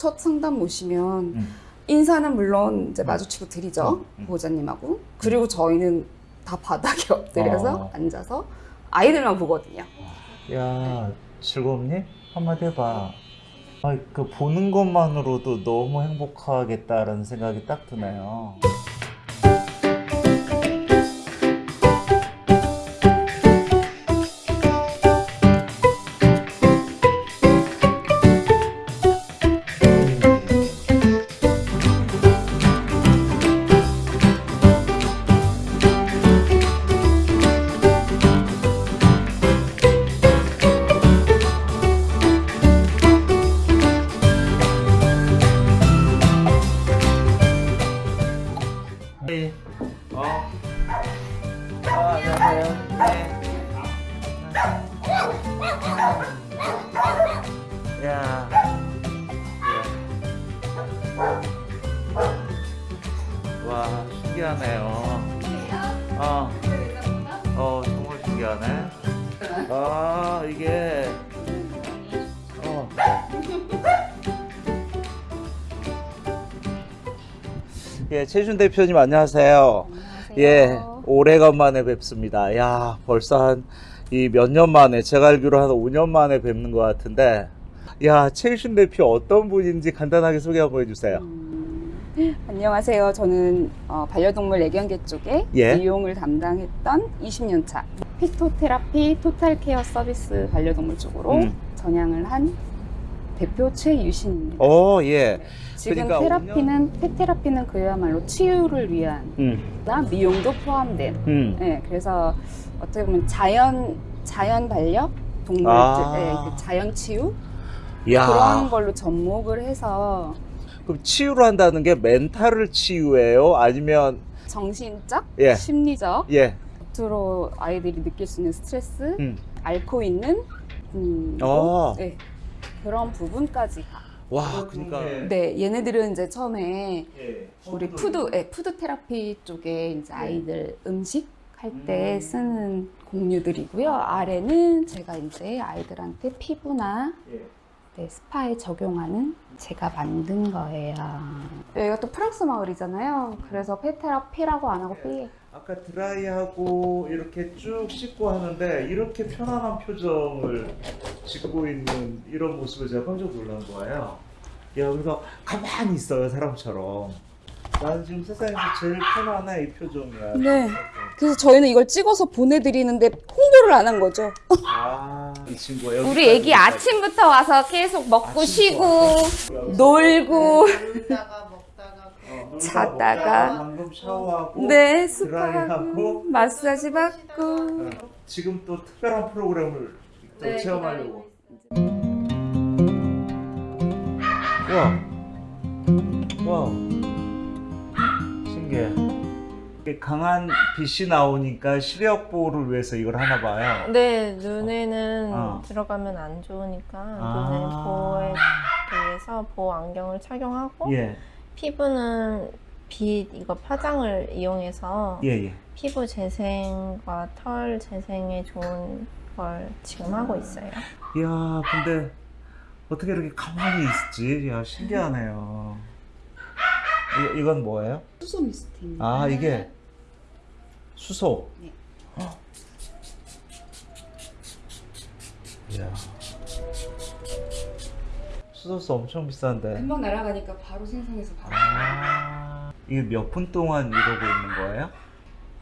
첫 상담 오시면 음. 인사는 물론 이제 마주치고 드리죠 음, 음. 보호자님하고 그리고 저희는 다 바닥에 엎드려서 어. 앉아서 아이들만 보거든요. 야 즐겁니? 한마디 해봐. 아, 그 보는 것만으로도 너무 행복하겠다라는 생각이 딱 드네요. 예, 최준 대표님 안녕하세요. 예, 오래간만에 뵙습니다. 야, 벌써 한 이 몇 년 만에 제가 알기로 한 5년 만에 뵙는 것 같은데, 야, 최준 대표 어떤 분인지 간단하게 소개 한번 해주세요. 음, 안녕하세요. 저는 어, 반려동물 애견계 쪽에 예. 미용을 담당했던 20년 차 피토테라피 토탈케어 서비스 반려동물 쪽으로 음. 전향을 한 대표 최유신입니다. 오, 예. 지금 그러니까 테라피는 펫테라피는 그야말로 치유를 위한 음, 나 미용도 포함된. 음. 네, 그래서 어떻게 보면 자연 자연 반려 동물들, 아. 네, 그 자연 치유 야. 그런 걸로 접목을 해서 그럼 치유를 한다는 게 멘탈을 치유해요? 아니면, 정신적, 예. 심리적, 예. 겉으로 아이들이 느낄 수 있는 스트레스, 음. 앓고 있는 음, 어. 네, 그런 부분까지 가. 와, 그러니까. 네, 얘네들은 이제 처음에 예. 우리 푸드, 예, 푸드 테라피 쪽에 이제 아이들 음식 할때 음. 쓰는 공유들이고요. 아래는 제가 이제 아이들한테 피부나 예. 네, 스파에 적용하는 제가 만든 거예요. 여기가 또 프랑스 마을이잖아요. 그래서 페테라피라고 안 하고 삐. 아까 드라이하고 이렇게 쭉 씻고 하는데 이렇게 편안한 표정을 짓고 있는 이런 모습을 제가 깜짝 놀란 거예요. 야, 그래서 가만히 있어요, 사람처럼. 나는 지금 세상에서 제일 편안해, 이 표정이야. 네. 그래서 저희는 이걸 찍어서 보내드리는데 홍보를 안 한 거죠. 아, 이 친구가 여기. 우리 애기 아침부터 와서 계속 먹고 쉬고. 놀고 놀다가 어, 자다가. 먹다가 방금 샤워하고. 네 드라이하고. 스파하고 마사지 받고 어, 지금 또 특별한 프로그램을 또 네, 체험하려고. 와. 와. 신기해. 강한 빛이 나오니까 시력 보호를 위해서 이걸 하나 봐요. 네 눈에는 어. 들어가면 안 좋으니까 아. 눈을 보호에 대해서 보호 안경을 착용하고 예. 피부는 빛 이거 파장을 이용해서 예, 예. 피부 재생과 털 재생에 좋은 걸 지금 하고 있어요. 이야, 근데 어떻게 이렇게 가만히 있지? 야, 신기하네요. 이, 이건 뭐예요? 수소 미스트입니다. 아, 이게 수소. 네. 헉. 이야. 수소수 엄청 비싼데. 금방 날아가니까 바로 생성해서 바로. 아, 이게 몇 분 동안 이러고 있는 거예요?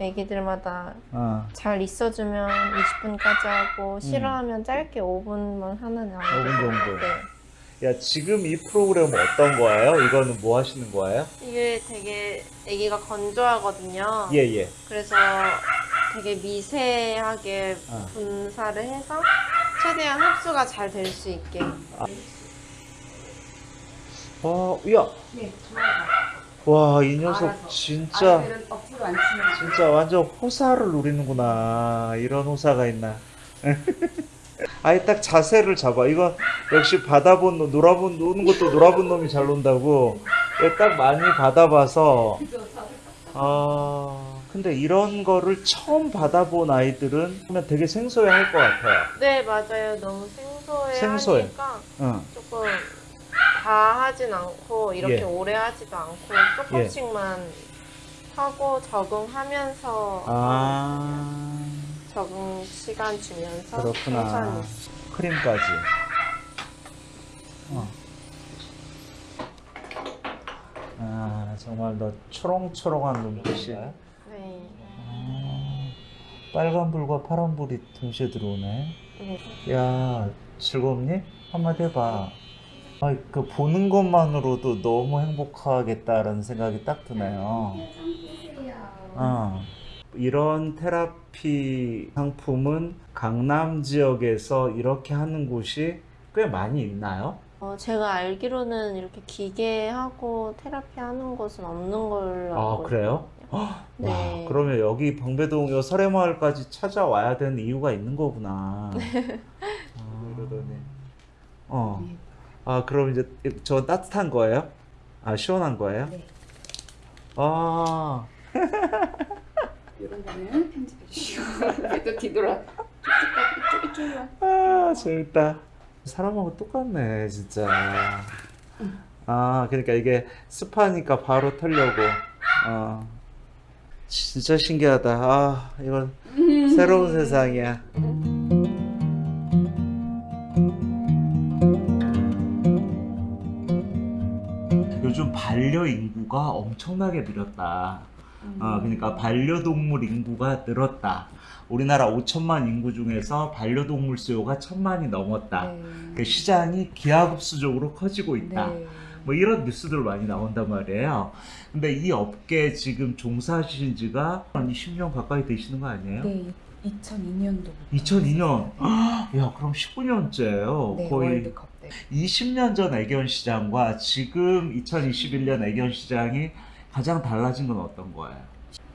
애기들마다 어, 잘 있어주면 20분까지 하고 싫어하면 짧게 5분만 하는 아이들. 5분 정도. 네. 야, 지금 이 프로그램은 어떤 거예요? 이거는 뭐 하시는 거예요? 이게 되게 아기가 건조하거든요. 예, 예. 그래서 되게 미세하게 어. 분사를 해서 최대한 흡수가 잘 될 수 있게. 어, 이야. 네, 좋아요. 와, 이 녀석 알아서. 진짜. 아이들은 억지로 안 치면 진짜 완전 호사를 노리는구나. 이런 호사가 있나. 아예 딱 자세를 잡아. 이거 역시 받아본 놈, 놀아본, 노는 것도 놀아본 놈이 잘 논다고. 딱 많이 받아봐서. 아, 근데 이런 거를 처음 받아본 아이들은 하면 되게 생소해 할 것 같아요. 네, 맞아요. 너무 생소해 생소해. 하니까 응. 조금 다 하진 않고 이렇게 예. 오래 하지도 않고 조금씩만 하고 적응하면서 아 적응 시간 주면서 그렇구나. 천천히. 크림까지. 어. 아 정말 너 초롱초롱한 눈빛이. 네. 아, 빨간불과 파란불이 동시에 들어오네. 네. 야 즐겁니? 한마디 해봐. 아, 그 보는 것만으로도 너무 행복하겠다라는 생각이 딱 드네요. 어. 이런 테라피 상품은 강남 지역에서 이렇게 하는 곳이 꽤 많이 있나요? 어, 제가 알기로는 이렇게 기계하고 테라피 하는 곳은 없는 걸로 아, 알고 그래요? 있거든요. 네. 와, 그러면 여기 방배동 요 설해마을까지 찾아와야 되는 이유가 있는 거구나. 아, 그러더니. 어. 아, 그럼 이제 저 따뜻한 거예요? 아, 시원한 거예요? 네. 아, 이런 거는 편집해 주시고 또 뒤돌아 아, 재밌다. 사람하고 똑같네, 진짜. 아, 그러니까 이게 습하니까 바로 털려고. 아, 진짜 신기하다. 아, 이건 새로운 세상이야. 반려 인구가 엄청나게 늘었다. 어, 그러니까 반려동물 인구가 늘었다. 우리나라 5천만 인구 중에서 반려동물 수요가 천만이 넘었다. 그 시장이 기하급수적으로 커지고 있다. 네. 뭐 이런 뉴스들 많이 나온단 말이에요. 근데 이 업계에 지금 종사하신 지가 한 20년 가까이 되시는 거 아니에요? 네, 2002년도. 2002년. 야, 그럼 19년째예요. 네, 거의 월드컵 때. 20년 전 애견 시장과 지금 2021년 애견 시장이 가장 달라진 건 어떤 거예요?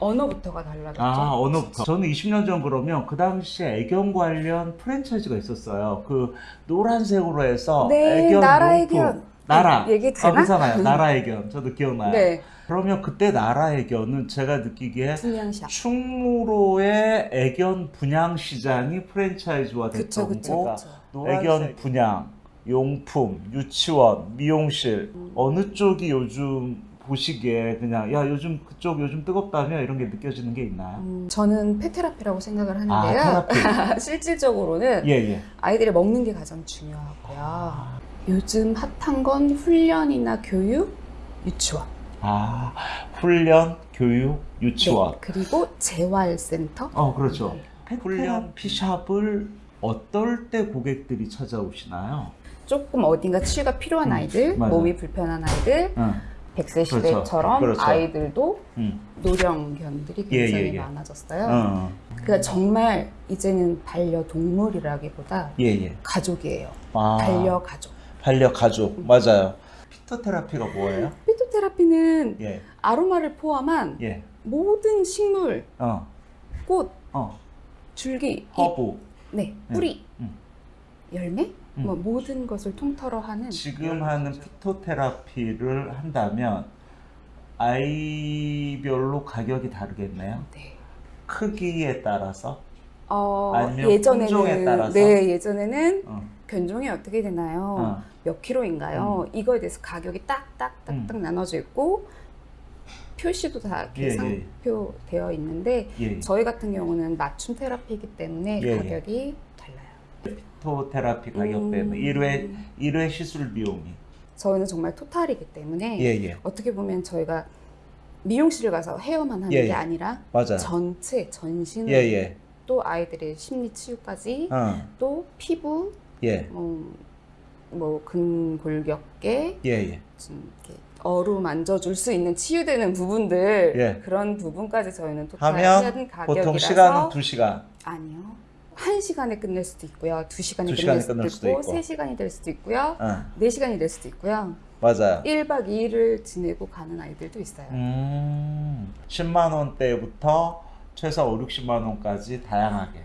언어부터가 달라졌죠. 아, 언어부터. 저는 20년 전 그러면 그 당시에 애견 관련 프랜차이즈가 있었어요. 그 노란색으로 해서 네, 애견 나라 용품. 애견. 나라. 네, 얘기 아, 되나? 괜찮아요. 나라 애견. 저도 기억나요. 네, 그러면 그때 나라 애견은 제가 느끼기에 분양샵. 충무로의 애견 분양 시장이 프랜차이즈화 됐던 그쵸, 거. 그쵸. 애견 분양, 용품, 유치원, 미용실 음. 어느 쪽이 요즘 보시기에 그냥 야 요즘 그쪽 요즘 뜨겁다며 이런 게 느껴지는 게 있나요? 음, 저는 페테라피라고 생각을 아 하는데요. 테라피 실질적으로는 예 예 아이들이 먹는 게 가장 중요하고요. 요즘 핫한 건 훈련이나 교육, 유치원. 아 훈련, 교육, 유치원 네, 그리고 재활센터. 어 그렇죠 네. 훈련 피샵을 어떨 때 고객들이 찾아오시나요? 조금 어딘가 치유가 필요한 음, 아이들, 맞아. 몸이 불편한 아이들, 응, 100세 그렇죠. 시대처럼 그렇죠. 아이들도 응, 노령견들이 예, 굉장히 예, 예. 많아졌어요. 어, 그러니까 정말 이제는 반려동물이라기보다 예예. 가족이에요. 아, 반려가족. 반려 가족 맞아요. 피터테라피가 뭐예요? 피토테라피는 예, 아로마를 포함한 예, 모든 식물, 어, 꽃, 어, 줄기, 잎, 허브. 네, 뿌리, 음. 열매, 음. 뭐 모든 것을 통틀어 하는 지금 하는 피토테라피를 한다면 아이별로 가격이 다르겠네요. 네. 크기에 따라서. 어, 따라서? 네, 예전에는 어, 견종이 어떻게 되나요? 어, 몇 킬로인가요? 이거에 대해서 가격이 딱딱딱딱 나눠져 있고 표시도 다 이렇게 예, 상표되어 있는데 예. 저희 같은 경우는 맞춤 테라피이기 때문에 예, 예. 가격이 달라요. 피토테라피 가격 음, 때문에 1회 1회 시술 비용이. 저희는 정말 토탈이기 때문에 예, 예. 어떻게 보면 저희가 미용실을 가서 헤어만 하는 예, 게 예. 아니라 맞아요. 전체 전신을 예, 예. 또 아이들의 심리 치유까지 어, 또 피부 예. 뭐, 뭐 근골격계. 좀 이렇게 어루 만져줄 수 있는 치유되는 부분들 예. 그런 부분까지 저희는 토탈 하면 가격이라서 보통 시간은 2시간. 아니요 한 시간에 끝낼 수도 있고요 두 시간에 두 끝낼 시간에 수도, 끝낼 수도 있고, 있고. 세 시간이 될 수도 있고요 어, 네 시간이 될 수도 있고요 맞아요. 1박 2일을 지내고 가는 아이들도 있어요 음, 10만 원대부터 최소 5, 60만 원까지 다양하게.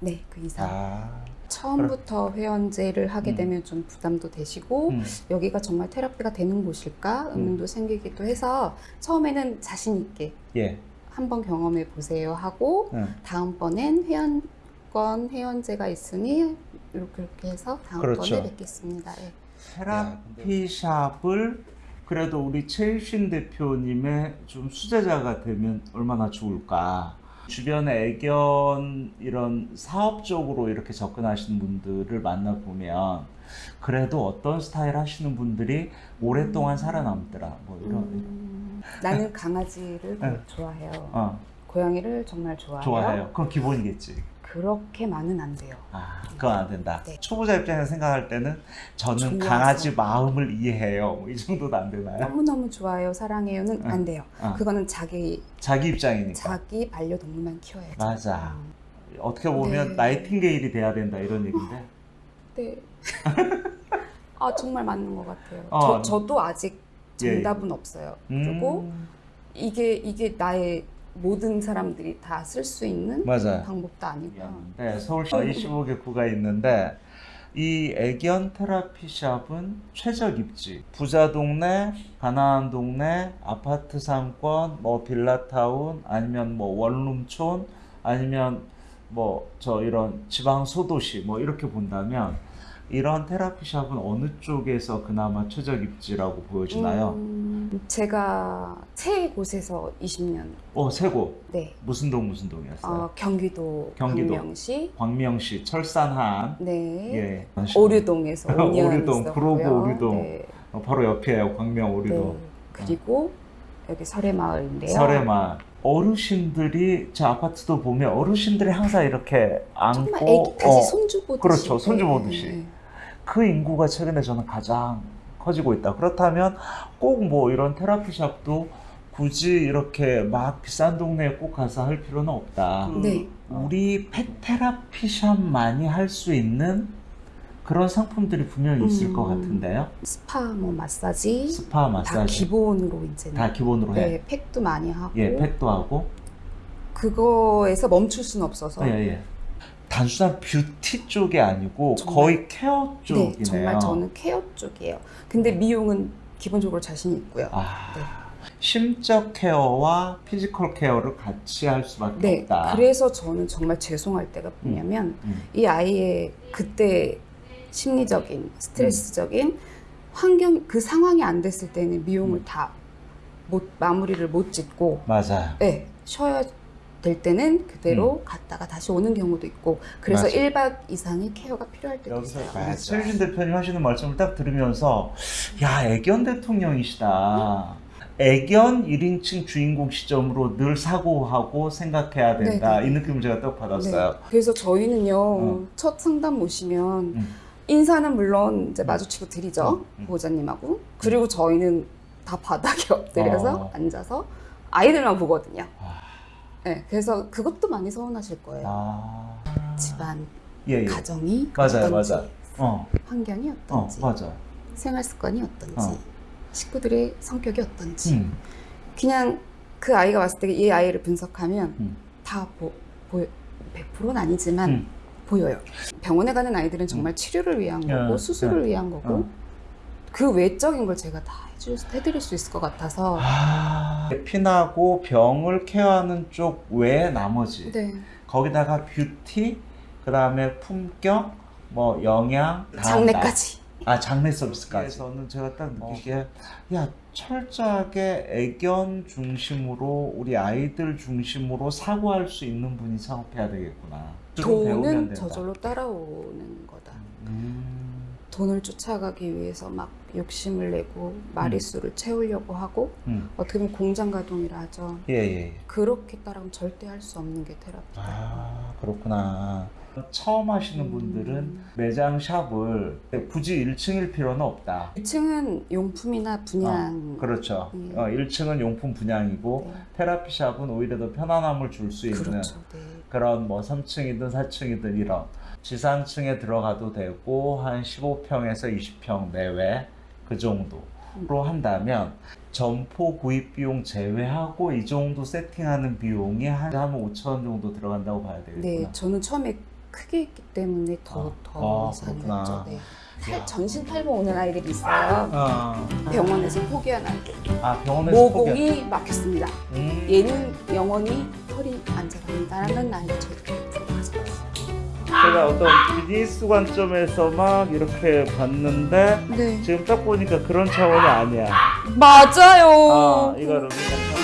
네 그 이상 아, 처음부터 회원제를 하게 음. 되면 좀 부담도 되시고 음, 여기가 정말 테라피가 되는 곳일까 의문도 생기기도 해서 처음에는 자신 있게 예. 한번 경험해 보세요 하고 응. 다음번엔 회원 권 회원제가 있으니 이렇게 이렇게 해서 다음번에 그렇죠. 뵙겠습니다. 예. 테라피 샵을 그래도 우리 최유신 대표님의 좀 수제자가 되면 얼마나 좋을까. 주변에 애견 이런 사업적으로 이렇게 접근하시는 분들을 만나보면 그래도 어떤 스타일 하시는 분들이 오랫동안 살아남더라. 뭐 이런. 음, 나는 강아지를 네. 좋아해요. 어, 고양이를 정말 좋아해요. 좋아해요. 그건 기본이겠지. 그렇게만은 안 돼요. 아, 그건 안 된다. 네. 초보자 입장에서 생각할 때는 저는 좋아서. 강아지 마음을 이해해요. 뭐 이 정도도 안 되나요? 너무너무 좋아해요. 사랑해요는 응. 안 돼요. 어, 그거는 자기 자기 입장이니까. 자기 반려동물만 키워야죠. 맞아. 음. 어떻게 보면 네. 나이팅게일이 돼야 된다 이런 얘기인데. 네. 아 정말 맞는 것 같아요. 어. 저, 저도 아직 예, 예. 정답은 없어요. 그리고 음, 이게 이게 나의 모든 사람들이 다 쓸 수 있는 맞아요. 방법도 아니고. 네, 서울시 25개 구가 있는데 이 애견 테라피 샵은 최적 입지. 부자 동네, 가난한 동네, 아파트 상권, 뭐 빌라타운, 아니면 뭐 원룸촌, 아니면 뭐 저 이런 지방 소도시 뭐 이렇게 본다면 이런 테라피샵은 어느 쪽에서 그나마 최적 입지라고 보여지나요? 음, 제가 세 곳에서 20년. 어, 세고 네. 무슨 동 무슨 동이었어요? 어, 경기도, 경기도. 광명시. 광명시 철산한 네. 예. 오류동에서 5년 오류동, 있었고요. 구로구 오류동. 네. 어, 바로 옆이에요. 광명 오류동. 네. 그리고 여기 설해마을인데요. 설해만 어르신들이 저 아파트도 보면 어르신들이 항상 이렇게 정말 안고 애기 다시 어, 손주 보듯이. 그렇죠. 손주 보듯이. 네. 그 인구가 최근에 저는 가장 커지고 있다. 그렇다면 꼭 뭐 이런 테라피샵도 굳이 이렇게 막 비싼 동네에 꼭 가서 할 필요는 없다. 네. 우리 펫테라피샵만이 할 수 있는 그런 상품들이 분명히 있을 음. 것 같은데요. 스파 뭐 마사지 스파 다 마사지 기본으로 이제 다 기본으로 해. 네, 팩도 많이 하고 예, 팩도 하고. 그거에서 멈출 수는 없어서 예, 예. 단순한 뷰티 쪽이 아니고 정말. 거의 케어 쪽이네요. 네, 정말 저는 케어 쪽이에요. 근데 미용은 기본적으로 자신 있고요. 아, 네. 심적 케어와 피지컬 케어를 같이 할 수밖에 네, 없다. 그래서 저는 정말 죄송할 때가 뭐냐면 음. 이 아이의 그때 심리적인 스트레스적인 환경 그 상황이 안 됐을 때는 미용을 음. 다못 마무리를 못 짓고 맞아요. 네, 쉬어야 될 때는 그대로 갔다가 다시 오는 경우도 있고 그래서 음. 맞아. 1박 이상의 케어가 필요할 때도 여기서 있어요. 최유진 대표님 하시는 말씀을 딱 들으면서 야 애견 대통령이시다. 애견 1인칭 주인공 시점으로 늘 사고하고 생각해야 된다. 네, 네. 이 느낌을 제가 딱 받았어요. 네. 그래서 저희는요 어. 첫 상담 오시면 음. 인사는 물론 이제 마주치고 드리죠 음, 음. 보호자님하고 그리고 저희는 다 바닥에 엎드려서 어. 앉아서 아이들만 보거든요. 아. 네, 그래서 그것도 많이 서운하실 거예요. 아. 집안 예, 예. 가정이 맞아요, 어떤지, 맞아. 어, 환경이 어, 어떤지, 맞아. 생활 습관이 어떤지, 어. 식구들의 성격이 어떤지, 음. 그냥 그 아이가 왔을 때 이 아이를 분석하면 음. 다 보, 보여 100%는 아니지만 음. 보여요. 병원에 가는 아이들은 정말 치료를 위한 거고 야, 수술을 야. 위한 거고 어. 그 외적인 걸 제가 다 해줄, 해드릴 수 있을 것 같아서 아, 피나고 병을 케어하는 쪽 외에 나머지 네. 거기다가 뷰티 그 다음에 품격 뭐 영양. 장례까지 아 장례 서비스까지 저는 제가 딱 느끼기에 야 철저하게 애견 중심으로 우리 아이들 중심으로 사고할 수 있는 분이 사업해야 되겠구나 돈은. 저절로 따라오는 거다. 음, 돈을 쫓아가기 위해서 막 욕심을 내고 마리수를 채우려고 하고 음. 어떻게 보면 공장 가동이라 하죠. 예, 예, 예. 그렇게 따라가면 절대 할 수 없는 게 테라피다. 아 그렇구나 처음 하시는 음. 분들은 매장 샵을 굳이 1층일 필요는 없다 1층은 용품이나 분양. 그렇죠 예. 어, 1층은 용품 분양이고 네. 테라피 샵은 오히려 더 편안함을 줄 수 있는 그렇죠. 네. 그런 뭐 3층이든 4층이든 이런 지상층에 들어가도 되고 한 15평에서 20평 내외 그 정도로 한다면 점포 구입 비용 제외하고 이 정도 세팅하는 비용이 한, 한 5천 원 정도 들어간다고 봐야 되겠구나. 네, 저는 처음에 크게 했기 때문에 더, 아, 더 아. 그렇구나. 네. 야. 탈, 전신 탈모 오는 아이들이 있어요. 어. 병원에서 포기한 아이들. 아 병원에서 모공이 막혔습니다. 음. 얘는 영원히 털이 안 자랍니다라는 들어가서 제가 어떤 비즈니스 관점에서 막 이렇게 봤는데 네. 지금 딱 보니까 그런 차원이 아니야. 맞아요. 아, 이거를 그냥